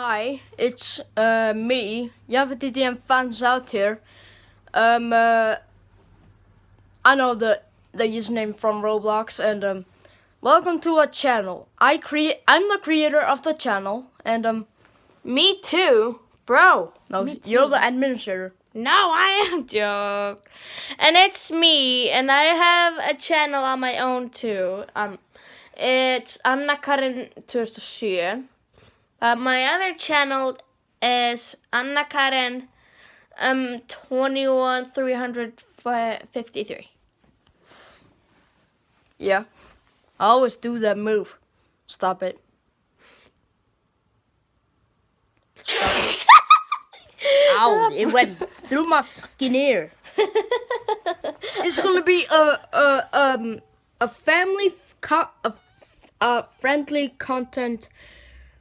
Hi, it's uh, me, Javadidm fans out here. Um, uh, I know the the username from Roblox, and um, welcome to our channel. I create. I'm the creator of the channel, and um, Me too, bro. no, Me you're too. the administrator. No, I am joke. And it's me, and I have a channel on my own too. Um, it's Anna Karin 2007. Uh, my other channel is Anna Karin um 21353. Yeah, I always do that move. Stop it. Stop it. Ow! It went through my fucking ear. it's gonna be a a um a family a, f- a friendly content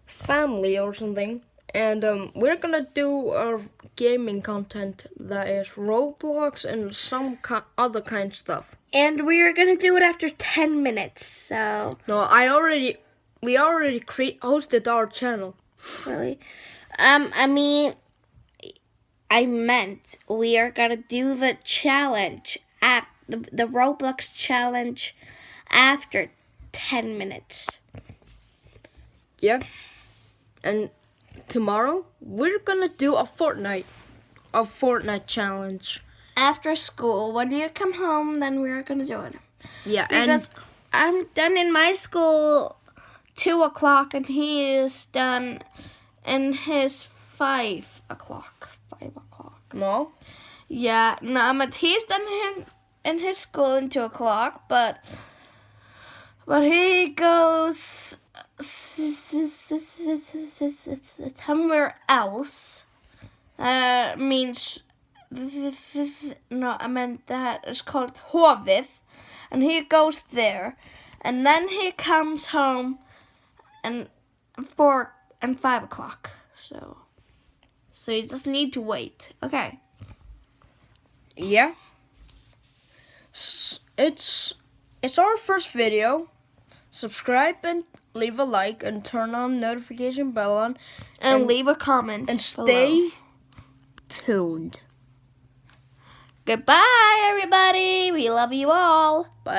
family or something, and um we're gonna do our gaming content that is Roblox and some ki- other kind of stuff. And we are gonna do it after 10 minutes, so No, I already we already cre- hosted our channel. really. Um, I mean, I meant we are gonna do the challenge at the, the Roblox challenge after 10 minutes. Yeah. And tomorrow we're gonna do a Fortnite, a Fortnite challenge. After school, when you come home, then we are gonna do it. Yeah, Because I'm done in my school two o'clock, and he is done in his five o'clock. Five o'clock. no, Yeah, no, but he's done in, in his school in two o'clock, but but he goes somewhere else. That means no, I meant that it's called Hovith, and he goes there, and then he comes home, and four and five o'clock. So, so you just need to wait. Okay. yeah. It's it's our first video. Subscribe and leave a like and turn on notification bell on and, And- leave a comment and below. stay tuned. Goodbye, everybody. We love you all. Bye.